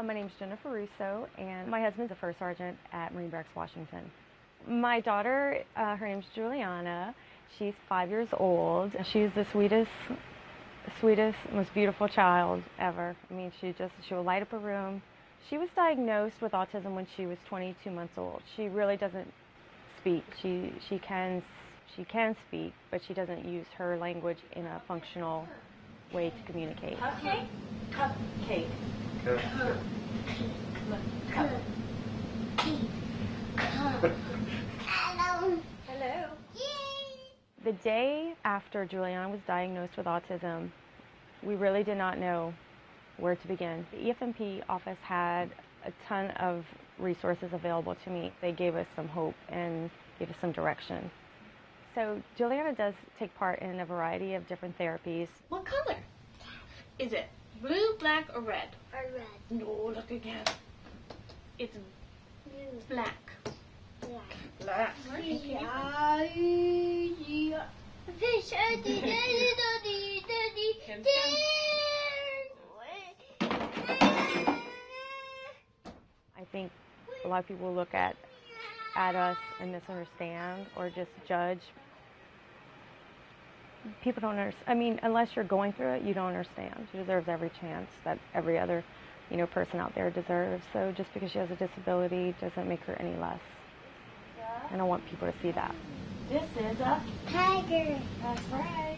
Uh, my name is Jennifer Russo, and my husband's a first sergeant at Marine Barracks, Washington. My daughter, uh, her name's Juliana. She's five years old. She's the sweetest, sweetest, most beautiful child ever. I mean, she just she will light up a room. She was diagnosed with autism when she was 22 months old. She really doesn't speak. She she can she can speak, but she doesn't use her language in a functional way to communicate. Cupcake? Cupcake. Hello. Hello. The day after Juliana was diagnosed with autism, we really did not know where to begin. The EFMP office had a ton of resources available to me. They gave us some hope and gave us some direction. So Juliana does take part in a variety of different therapies. What color? Is it blue, black, or red? Or red. No, look again. It's Blue. black. Black. Black. Yeah, yeah. Fish. I think a lot of people look at at us and misunderstand or just judge. People don't understand. I mean, unless you're going through it, you don't understand. She deserves every chance that every other, you know, person out there deserves. So just because she has a disability doesn't make her any less. I don't want people to see that. This is a Tiger. that's right.